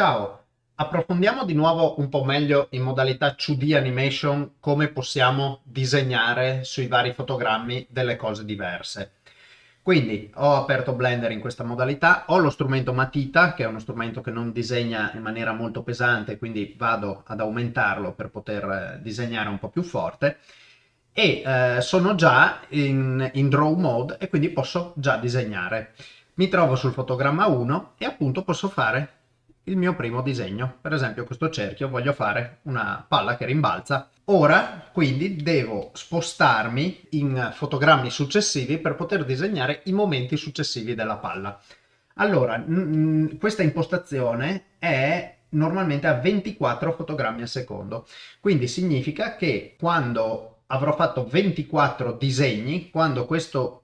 Ciao, approfondiamo di nuovo un po' meglio in modalità 2D animation come possiamo disegnare sui vari fotogrammi delle cose diverse. Quindi ho aperto Blender in questa modalità, ho lo strumento matita che è uno strumento che non disegna in maniera molto pesante quindi vado ad aumentarlo per poter eh, disegnare un po' più forte e eh, sono già in, in draw mode e quindi posso già disegnare. Mi trovo sul fotogramma 1 e appunto posso fare il mio primo disegno. Per esempio questo cerchio voglio fare una palla che rimbalza. Ora quindi devo spostarmi in fotogrammi successivi per poter disegnare i momenti successivi della palla. Allora, questa impostazione è normalmente a 24 fotogrammi al secondo. Quindi significa che quando avrò fatto 24 disegni, quando questo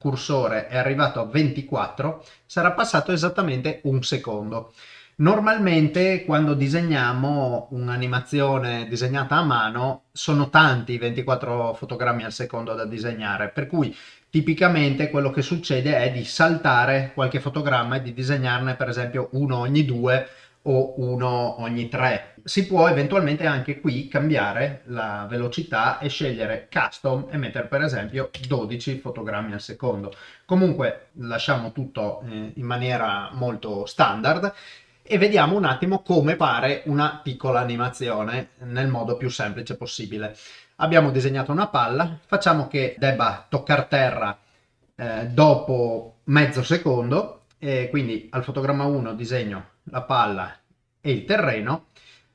cursore è arrivato a 24, sarà passato esattamente un secondo. Normalmente quando disegniamo un'animazione disegnata a mano sono tanti i 24 fotogrammi al secondo da disegnare, per cui tipicamente quello che succede è di saltare qualche fotogramma e di disegnarne per esempio uno ogni due o uno ogni tre. Si può eventualmente anche qui cambiare la velocità e scegliere custom e mettere per esempio 12 fotogrammi al secondo. Comunque lasciamo tutto eh, in maniera molto standard e vediamo un attimo come fare una piccola animazione nel modo più semplice possibile. Abbiamo disegnato una palla, facciamo che debba toccare terra eh, dopo mezzo secondo, e quindi al fotogramma 1 disegno la palla e il terreno,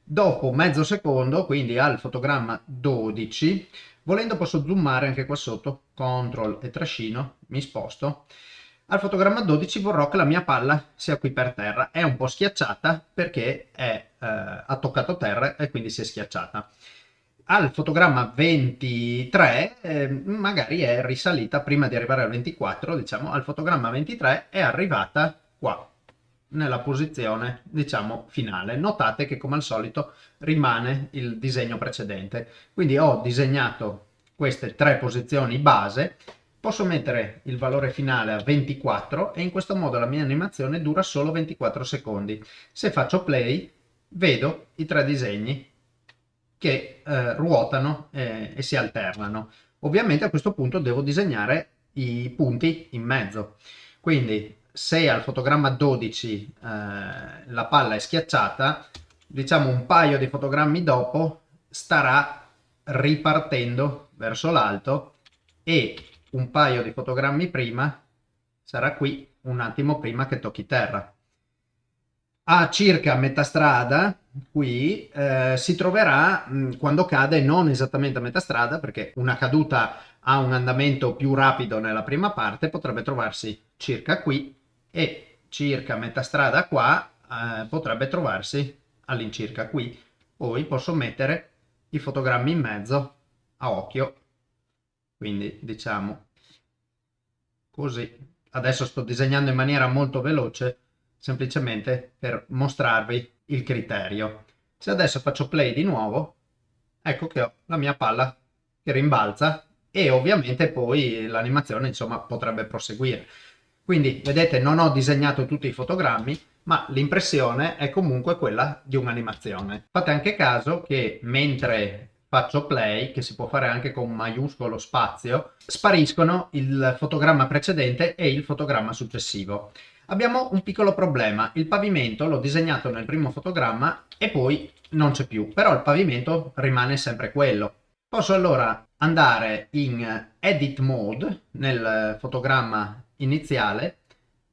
dopo mezzo secondo, quindi al fotogramma 12, volendo posso zoomare anche qua sotto, CTRL e trascino, mi sposto, al fotogramma 12 vorrò che la mia palla sia qui per terra, è un po' schiacciata perché è, eh, ha toccato terra e quindi si è schiacciata. Al fotogramma 23 eh, magari è risalita prima di arrivare al 24, diciamo al fotogramma 23 è arrivata qua, nella posizione diciamo finale. Notate che come al solito rimane il disegno precedente. Quindi ho disegnato queste tre posizioni base Posso mettere il valore finale a 24 e in questo modo la mia animazione dura solo 24 secondi. Se faccio play vedo i tre disegni che eh, ruotano eh, e si alternano. Ovviamente a questo punto devo disegnare i punti in mezzo. Quindi se al fotogramma 12 eh, la palla è schiacciata, diciamo un paio di fotogrammi dopo starà ripartendo verso l'alto e un paio di fotogrammi prima sarà qui un attimo prima che tocchi terra. A circa metà strada, qui, eh, si troverà mh, quando cade non esattamente a metà strada, perché una caduta ha un andamento più rapido nella prima parte, potrebbe trovarsi circa qui e circa metà strada qua eh, potrebbe trovarsi all'incirca qui. Poi posso mettere i fotogrammi in mezzo a occhio. Quindi diciamo così. Adesso sto disegnando in maniera molto veloce semplicemente per mostrarvi il criterio. Se adesso faccio play di nuovo ecco che ho la mia palla che rimbalza e ovviamente poi l'animazione insomma potrebbe proseguire. Quindi vedete non ho disegnato tutti i fotogrammi ma l'impressione è comunque quella di un'animazione. Fate anche caso che mentre faccio play, che si può fare anche con maiuscolo spazio, spariscono il fotogramma precedente e il fotogramma successivo. Abbiamo un piccolo problema, il pavimento l'ho disegnato nel primo fotogramma e poi non c'è più, però il pavimento rimane sempre quello. Posso allora andare in Edit Mode nel fotogramma iniziale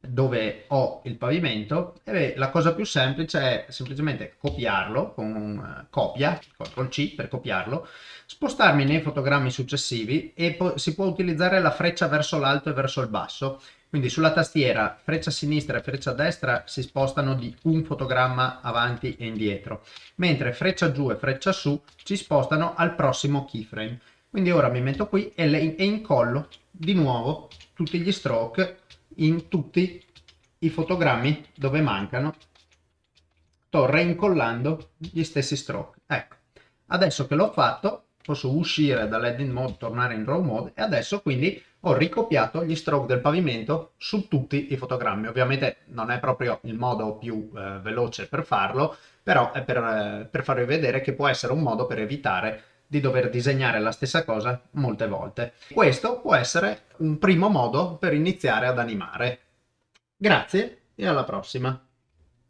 dove ho il pavimento e la cosa più semplice è semplicemente copiarlo con uh, copia, CTRL C per copiarlo, spostarmi nei fotogrammi successivi e si può utilizzare la freccia verso l'alto e verso il basso, quindi sulla tastiera freccia sinistra e freccia destra si spostano di un fotogramma avanti e indietro, mentre freccia giù e freccia su ci spostano al prossimo keyframe. Quindi ora mi metto qui e, e incollo di nuovo tutti gli stroke in tutti i fotogrammi dove mancano sto reincollando gli stessi stroke ecco adesso che l'ho fatto posso uscire dall'edit mode tornare in draw mode e adesso quindi ho ricopiato gli stroke del pavimento su tutti i fotogrammi. Ovviamente non è proprio il modo più eh, veloce per farlo, però è per, eh, per farvi vedere che può essere un modo per evitare di dover disegnare la stessa cosa molte volte. Questo può essere un primo modo per iniziare ad animare. Grazie e alla prossima!